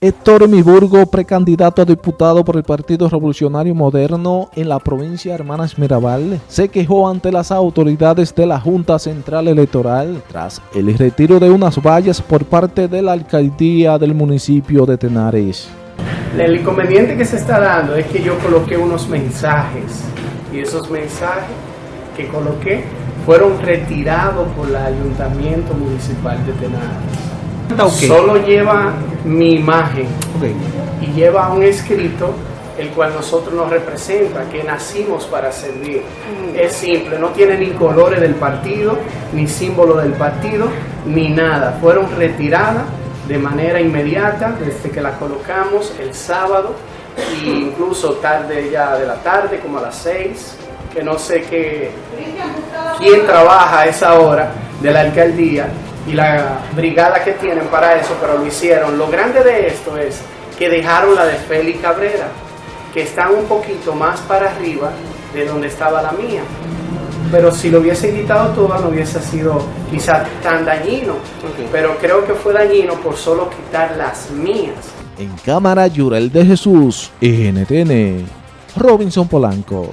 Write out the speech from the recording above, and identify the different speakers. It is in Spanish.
Speaker 1: Héctor Miburgo, precandidato a diputado por el Partido Revolucionario Moderno en la provincia de Hermanas Mirabal, se quejó ante las autoridades de la Junta Central Electoral tras el retiro de unas vallas por parte de la alcaldía del municipio de Tenares.
Speaker 2: El inconveniente que se está dando es que yo coloqué unos mensajes y esos mensajes que coloqué fueron retirados por el Ayuntamiento Municipal de Tenares. Solo lleva mi imagen y lleva un escrito el cual nosotros nos representa, que nacimos para servir. Mm. Es simple, no tiene ni colores del partido, ni símbolo del partido, ni nada. Fueron retiradas de manera inmediata desde que la colocamos el sábado e incluso tarde ya de la tarde, como a las seis, que no sé qué, quién trabaja a esa hora de la alcaldía, y la brigada que tienen para eso, pero lo hicieron. Lo grande de esto es que dejaron la de Félix Cabrera, que están un poquito más para arriba de donde estaba la mía. Pero si lo hubiese quitado toda no hubiese sido quizás tan dañino. Pero creo que fue dañino por solo quitar las mías.
Speaker 1: En cámara, Yurel de Jesús, NTN, Robinson Polanco.